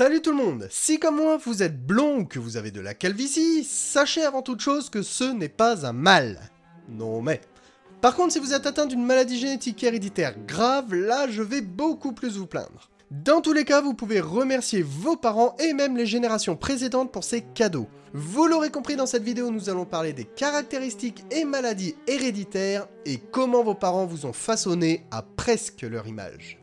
Salut tout le monde Si comme moi vous êtes blond ou que vous avez de la calvitie, sachez avant toute chose que ce n'est pas un mal. Non mais... Par contre si vous êtes atteint d'une maladie génétique héréditaire grave, là je vais beaucoup plus vous plaindre. Dans tous les cas, vous pouvez remercier vos parents et même les générations précédentes pour ces cadeaux. Vous l'aurez compris dans cette vidéo, nous allons parler des caractéristiques et maladies héréditaires et comment vos parents vous ont façonné à presque leur image.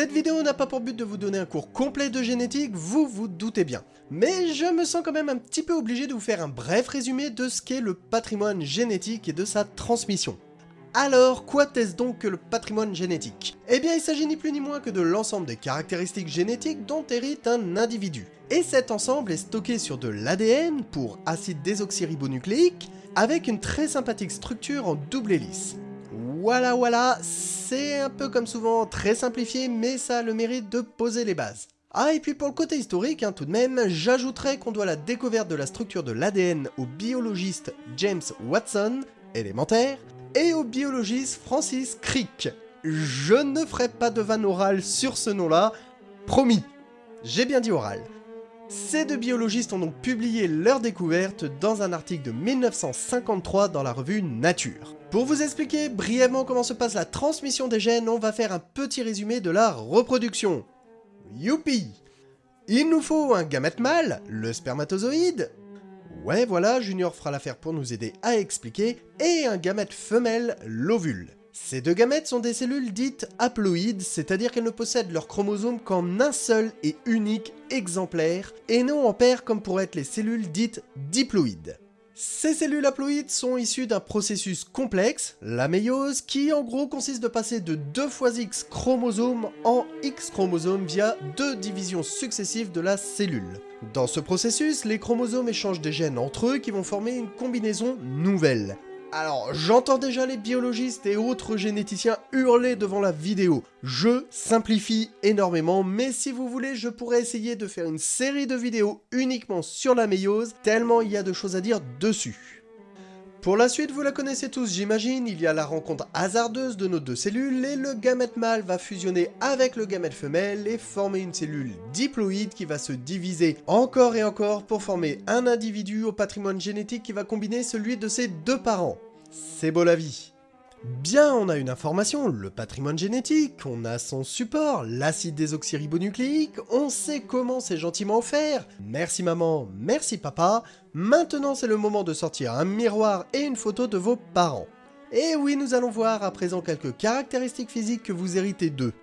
Cette vidéo n'a pas pour but de vous donner un cours complet de génétique, vous vous doutez bien. Mais je me sens quand même un petit peu obligé de vous faire un bref résumé de ce qu'est le patrimoine génétique et de sa transmission. Alors, quoi est-ce donc que le patrimoine génétique? Eh bien, il s'agit ni plus ni moins que de l'ensemble des caractéristiques génétiques dont hérite un individu. Et cet ensemble est stocké sur de l'ADN, pour acide désoxyribonucléique, avec une très sympathique structure en double hélice. Voilà voilà, c'est un peu comme souvent très simplifié, mais ça a le mérite de poser les bases. Ah et puis pour le côté historique, hein, tout de même, j'ajouterais qu'on doit la découverte de la structure de l'ADN au biologiste James Watson, élémentaire, et au biologiste Francis Crick. Je ne ferai pas de vanne orale sur ce nom-là, promis. J'ai bien dit oral. Ces deux biologistes ont donc publié leur découverte dans un article de 1953 dans la revue Nature. Pour vous expliquer brièvement comment se passe la transmission des gènes, on va faire un petit résumé de la reproduction. Youpi Il nous faut un gamète mâle, le spermatozoïde, ouais voilà, Junior fera l'affaire pour nous aider à expliquer, et un gamète femelle, l'ovule. Ces deux gamètes sont des cellules dites haploïdes, c'est-à-dire qu'elles ne possèdent leur chromosome qu'en un seul et unique exemplaire, et non en paire comme pourraient être les cellules dites diploïdes. Ces cellules haploïdes sont issues d'un processus complexe, la méiose, qui en gros consiste de passer de 2 fois X chromosomes en X chromosomes via deux divisions successives de la cellule. Dans ce processus, les chromosomes échangent des gènes entre eux qui vont former une combinaison nouvelle. Alors, j'entends déjà les biologistes et autres généticiens hurler devant la vidéo. Je simplifie énormément, mais si vous voulez, je pourrais essayer de faire une série de vidéos uniquement sur la méiose, tellement il y a de choses à dire dessus. Pour la suite, vous la connaissez tous j'imagine, il y a la rencontre hasardeuse de nos deux cellules et le gamète mâle va fusionner avec le gamète femelle et former une cellule diploïde qui va se diviser encore et encore pour former un individu au patrimoine génétique qui va combiner celui de ses deux parents. C'est beau la vie. Bien, on a une information, le patrimoine génétique, on a son support, l'acide désoxyribonucléique, on sait comment c'est gentiment offert. Merci maman, merci papa. Maintenant c'est le moment de sortir un miroir et une photo de vos parents. Et oui, nous allons voir à présent quelques caractéristiques physiques que vous héritez d'eux.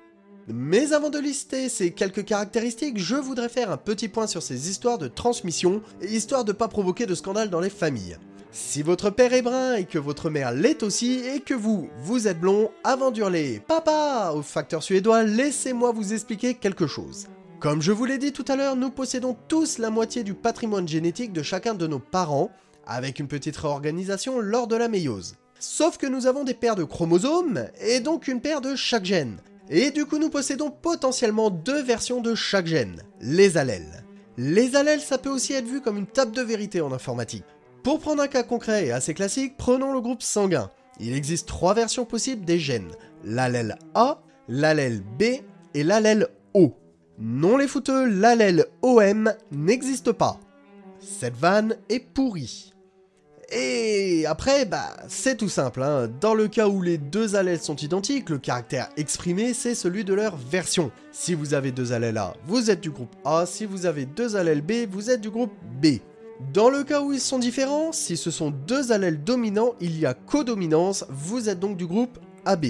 Mais avant de lister ces quelques caractéristiques, je voudrais faire un petit point sur ces histoires de transmission, histoire de pas provoquer de scandale dans les familles. Si votre père est brun et que votre mère l'est aussi, et que vous, vous êtes blond, avant d'hurler « Papa !» au facteur suédois, laissez-moi vous expliquer quelque chose. Comme je vous l'ai dit tout à l'heure, nous possédons tous la moitié du patrimoine génétique de chacun de nos parents, avec une petite réorganisation lors de la méiose. Sauf que nous avons des paires de chromosomes, et donc une paire de chaque gène. Et du coup nous possédons potentiellement deux versions de chaque gène, les allèles. Les allèles ça peut aussi être vu comme une table de vérité en informatique. Pour prendre un cas concret et assez classique, prenons le groupe sanguin. Il existe trois versions possibles des gènes, l'allèle A, l'allèle B et l'allèle O. Non les fouteux, l'allèle OM n'existe pas. Cette vanne est pourrie. Et après, bah, c'est tout simple, hein. dans le cas où les deux allèles sont identiques, le caractère exprimé, c'est celui de leur version. Si vous avez deux allèles A, vous êtes du groupe A, si vous avez deux allèles B, vous êtes du groupe B. Dans le cas où ils sont différents, si ce sont deux allèles dominants, il y a codominance, vous êtes donc du groupe AB.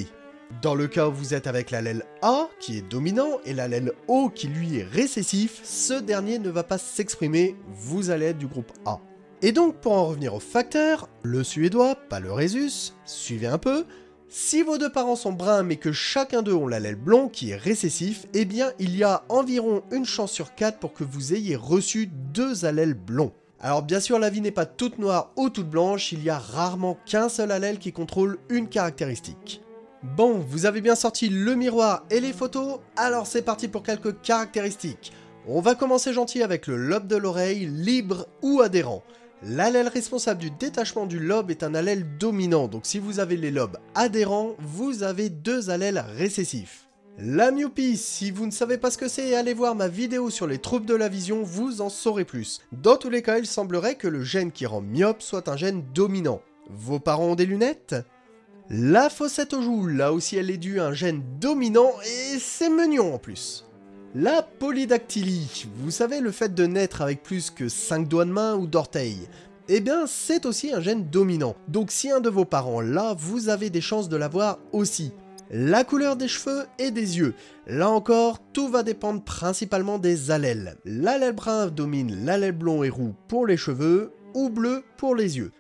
Dans le cas où vous êtes avec l'allèle A, qui est dominant, et l'allèle O, qui lui est récessif, ce dernier ne va pas s'exprimer, vous allez être du groupe A. Et donc, pour en revenir au facteur, le suédois, pas le rhésus, suivez un peu, si vos deux parents sont bruns mais que chacun d'eux ont l'allèle blond qui est récessif, eh bien il y a environ une chance sur 4 pour que vous ayez reçu deux allèles blonds. Alors bien sûr la vie n'est pas toute noire ou toute blanche, il y a rarement qu'un seul allèle qui contrôle une caractéristique. Bon, vous avez bien sorti le miroir et les photos, alors c'est parti pour quelques caractéristiques. On va commencer gentil avec le lobe de l'oreille, libre ou adhérent. L'allèle responsable du détachement du lobe est un allèle dominant, donc si vous avez les lobes adhérents, vous avez deux allèles récessifs. La myopie, si vous ne savez pas ce que c'est, allez voir ma vidéo sur les troubles de la vision, vous en saurez plus. Dans tous les cas, il semblerait que le gène qui rend myope soit un gène dominant. Vos parents ont des lunettes? La fossette aux joues, là aussi elle est due à un gène dominant, et c'est mignon en plus. La polydactylie, vous savez le fait de naître avec plus que 5 doigts de main ou d'orteils, eh bien c'est aussi un gène dominant, donc si un de vos parents l'a, vous avez des chances de l'avoir aussi. La couleur des cheveux et des yeux, là encore tout va dépendre principalement des allèles. L'allèle brun domine l'allèle blond et roux pour les cheveux, ou bleu pour les yeux.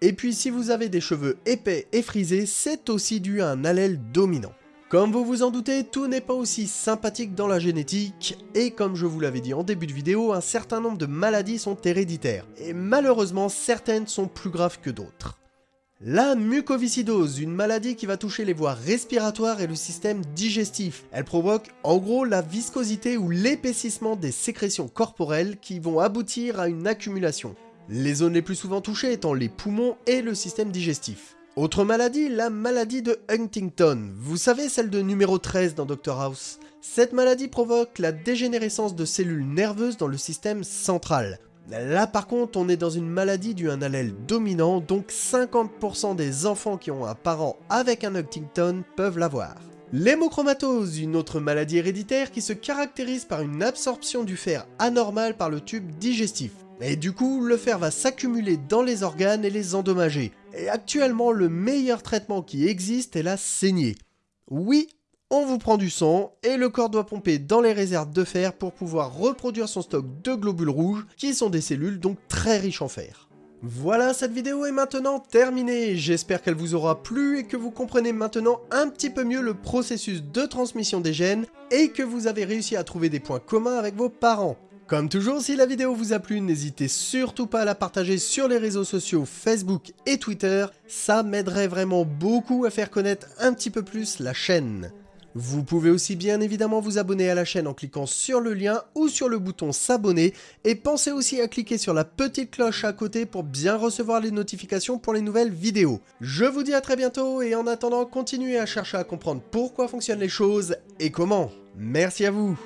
Et puis si vous avez des cheveux épais et frisés, c'est aussi dû à un allèle dominant. Comme vous vous en doutez, tout n'est pas aussi sympathique dans la génétique, et comme je vous l'avais dit en début de vidéo, un certain nombre de maladies sont héréditaires, et malheureusement certaines sont plus graves que d'autres. La mucoviscidose, une maladie qui va toucher les voies respiratoires et le système digestif. Elle provoque en gros la viscosité ou l'épaississement des sécrétions corporelles qui vont aboutir à une accumulation. Les zones les plus souvent touchées étant les poumons et le système digestif. Autre maladie, la maladie de Huntington. Vous savez, celle de numéro 13 dans Dr House. Cette maladie provoque la dégénérescence de cellules nerveuses dans le système central. Là par contre, on est dans une maladie due à un allèle dominant, donc 50% des enfants qui ont un parent avec un Huntington peuvent l'avoir. L'hémochromatose, une autre maladie héréditaire qui se caractérise par une absorption du fer anormale par le tube digestif. Et du coup, le fer va s'accumuler dans les organes et les endommager. Et actuellement, le meilleur traitement qui existe est la saignée. Oui, on vous prend du sang et le corps doit pomper dans les réserves de fer pour pouvoir reproduire son stock de globules rouges qui sont des cellules donc très riches en fer. Voilà, cette vidéo est maintenant terminée. J'espère qu'elle vous aura plu et que vous comprenez maintenant un petit peu mieux le processus de transmission des gènes et que vous avez réussi à trouver des points communs avec vos parents. Comme toujours, si la vidéo vous a plu, n'hésitez surtout pas à la partager sur les réseaux sociaux Facebook et Twitter, ça m'aiderait vraiment beaucoup à faire connaître un petit peu plus la chaîne. Vous pouvez aussi bien évidemment vous abonner à la chaîne en cliquant sur le lien ou sur le bouton s'abonner et pensez aussi à cliquer sur la petite cloche à côté pour bien recevoir les notifications pour les nouvelles vidéos. Je vous dis à très bientôt et en attendant continuez à chercher à comprendre pourquoi fonctionnent les choses et comment. Merci à vous